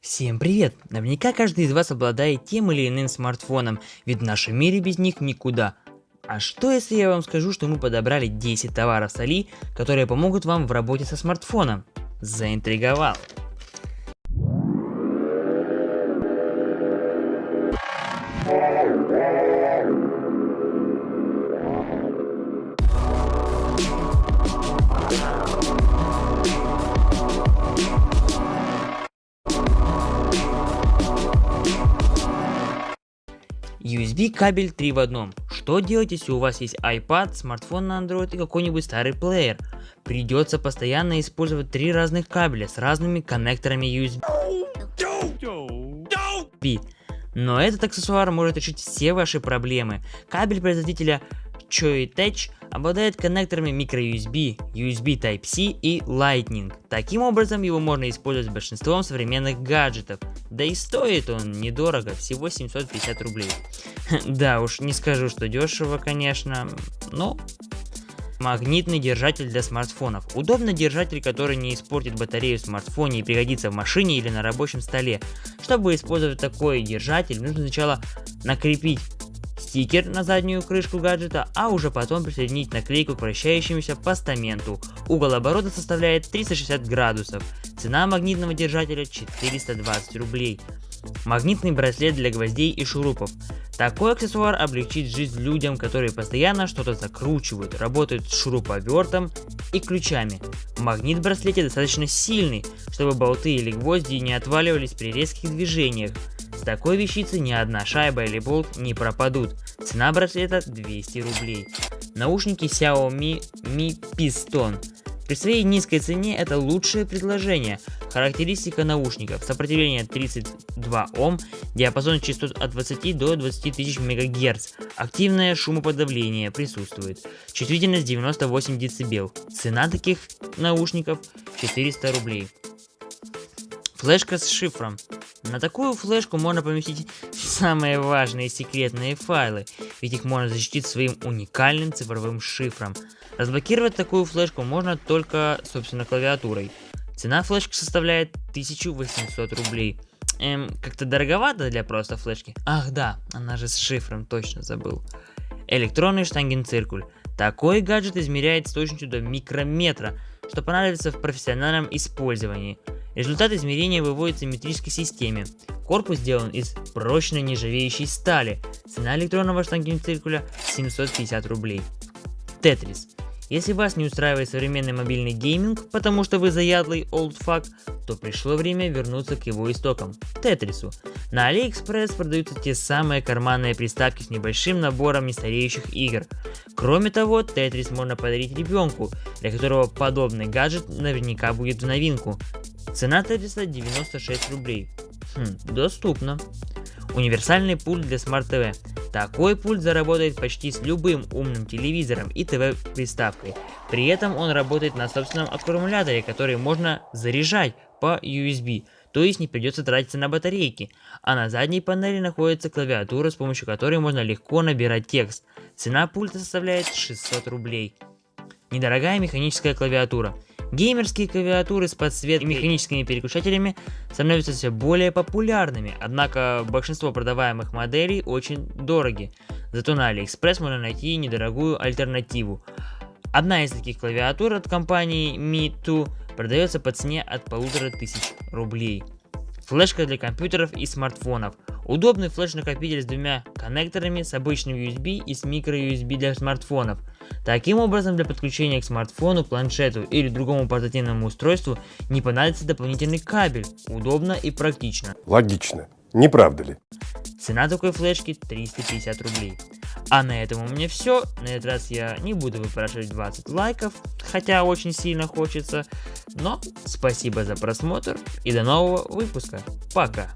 Всем привет! Наверняка каждый из вас обладает тем или иным смартфоном, ведь в нашем мире без них никуда. А что если я вам скажу, что мы подобрали 10 товаров с Али, которые помогут вам в работе со смартфоном? Заинтриговал. USB кабель 3 в одном. Что делать, если у вас есть iPad, смартфон на Android и какой-нибудь старый плеер? Придется постоянно использовать три разных кабеля с разными коннекторами USB. Но этот аксессуар может решить все ваши проблемы. Кабель производителя Choitech обладает коннекторами microUSB, USB Type-C и Lightning. Таким образом его можно использовать большинством современных гаджетов. Да и стоит он недорого, всего 750 рублей. Да уж, не скажу, что дешево, конечно, но... Магнитный держатель для смартфонов. Удобный держатель, который не испортит батарею в смартфоне и пригодится в машине или на рабочем столе. Чтобы использовать такой держатель, нужно сначала накрепить стикер на заднюю крышку гаджета, а уже потом присоединить наклейку к вращающемуся постаменту. Угол оборота составляет 360 градусов. Цена магнитного держателя 420 рублей. Магнитный браслет для гвоздей и шурупов. Такой аксессуар облегчит жизнь людям, которые постоянно что-то закручивают, работают с шуруповертом и ключами. Магнит в браслете достаточно сильный, чтобы болты или гвозди не отваливались при резких движениях. Такой вещицы ни одна шайба или болт не пропадут. Цена браслета 200 рублей. Наушники Xiaomi Mi Piston. При своей низкой цене это лучшее предложение. Характеристика наушников. Сопротивление 32 Ом, диапазон частот от 20 до 20 тысяч МГц. Активное шумоподавление присутствует. Чувствительность 98 дБ. Цена таких наушников 400 рублей. Флешка с шифром. На такую флешку можно поместить самые важные секретные файлы, ведь их можно защитить своим уникальным цифровым шифром. Разблокировать такую флешку можно только, собственно, клавиатурой. Цена флешки составляет 1800 рублей. Эм, как-то дороговато для просто флешки. Ах да, она же с шифром, точно забыл. Электронный штангенциркуль. Такой гаджет измеряет с точностью до микрометра, что понадобится в профессиональном использовании. Результат измерения выводится в метрической системе. Корпус сделан из прочной нержавеющей стали. Цена электронного штангенциркуля 750 рублей. Тетрис. Если вас не устраивает современный мобильный гейминг, потому что вы заядлый олдфак, то пришло время вернуться к его истокам – Тетрису. На AliExpress продаются те самые карманные приставки с небольшим набором нестареющих игр. Кроме того, Тетрис можно подарить ребенку, для которого подобный гаджет наверняка будет в новинку. Цена Тетриса 96 рублей. Хм, доступно. Универсальный пульт для Smart TV. Такой пульт заработает почти с любым умным телевизором и ТВ-приставкой. При этом он работает на собственном аккумуляторе, который можно заряжать по USB, то есть не придется тратиться на батарейки. А на задней панели находится клавиатура, с помощью которой можно легко набирать текст. Цена пульта составляет 600 рублей. Недорогая механическая клавиатура. Геймерские клавиатуры с подсветкой и механическими переключателями становятся все более популярными, однако большинство продаваемых моделей очень дороги. Зато на AliExpress можно найти недорогую альтернативу. Одна из таких клавиатур от компании Me2 продается по цене от полутора тысяч рублей. Флешка для компьютеров и смартфонов. Удобный флеш-накопитель с двумя коннекторами, с обычным USB и с microUSB для смартфонов. Таким образом, для подключения к смартфону, планшету или другому портативному устройству не понадобится дополнительный кабель. Удобно и практично. Логично. Не правда ли? Цена такой флешки 350 рублей. А на этом у меня все. На этот раз я не буду выпрашивать 20 лайков, хотя очень сильно хочется. Но спасибо за просмотр и до нового выпуска. Пока.